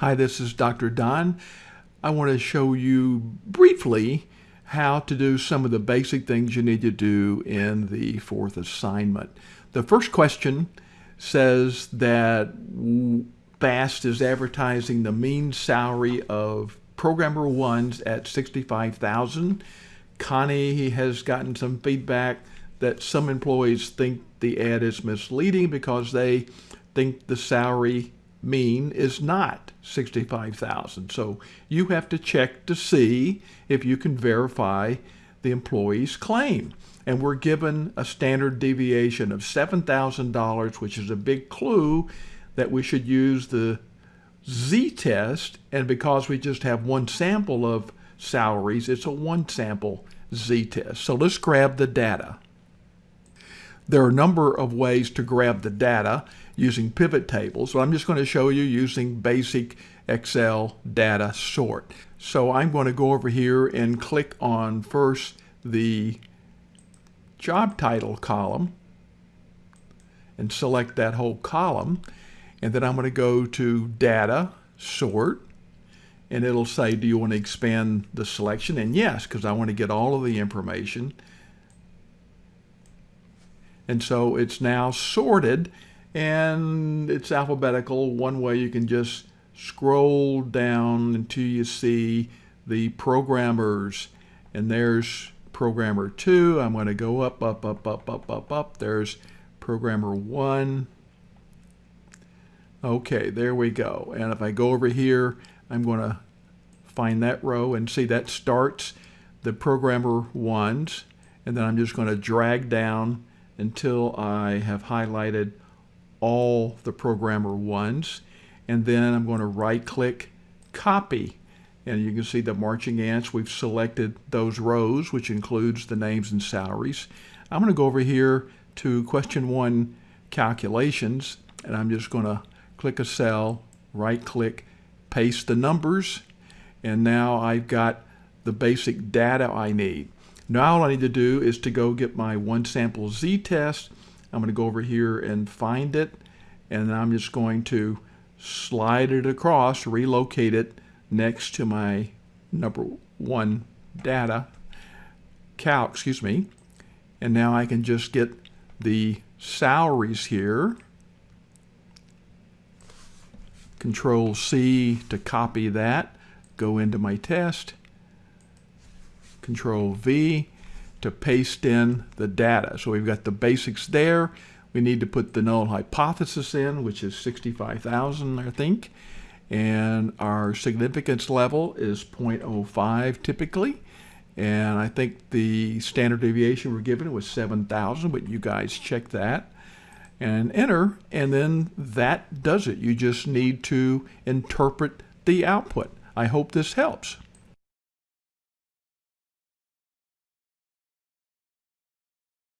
Hi, this is Dr. Don. I want to show you briefly how to do some of the basic things you need to do in the fourth assignment. The first question says that FAST is advertising the mean salary of programmer ones at 65,000. Connie has gotten some feedback that some employees think the ad is misleading because they think the salary mean is not 65,000. So you have to check to see if you can verify the employee's claim. And we're given a standard deviation of $7,000, which is a big clue that we should use the z-test. And because we just have one sample of salaries, it's a one sample z-test. So let's grab the data. There are a number of ways to grab the data using pivot tables. So I'm just going to show you using basic Excel data sort. So I'm going to go over here and click on first the job title column and select that whole column. And then I'm going to go to data sort and it'll say, do you want to expand the selection? And yes, because I want to get all of the information. And so it's now sorted and it's alphabetical. One way you can just scroll down until you see the programmers and there's programmer 2. I'm going to go up, up, up, up, up, up, up. There's programmer 1. Okay, there we go. And if I go over here, I'm going to find that row and see that starts the programmer 1s. And then I'm just going to drag down until I have highlighted all the programmer ones. And then I'm going to right click copy. And you can see the marching ants. We've selected those rows, which includes the names and salaries. I'm going to go over here to question one calculations. And I'm just going to click a cell, right click, paste the numbers. And now I've got the basic data I need. Now all I need to do is to go get my one sample z-test I'm going to go over here and find it, and I'm just going to slide it across, relocate it next to my number one data, calc, excuse me, and now I can just get the salaries here. Control C to copy that, go into my test, Control V, to paste in the data. So we've got the basics there. We need to put the null hypothesis in, which is 65,000, I think. And our significance level is 0.05 typically. And I think the standard deviation we're given was 7,000, but you guys check that and enter, and then that does it. You just need to interpret the output. I hope this helps.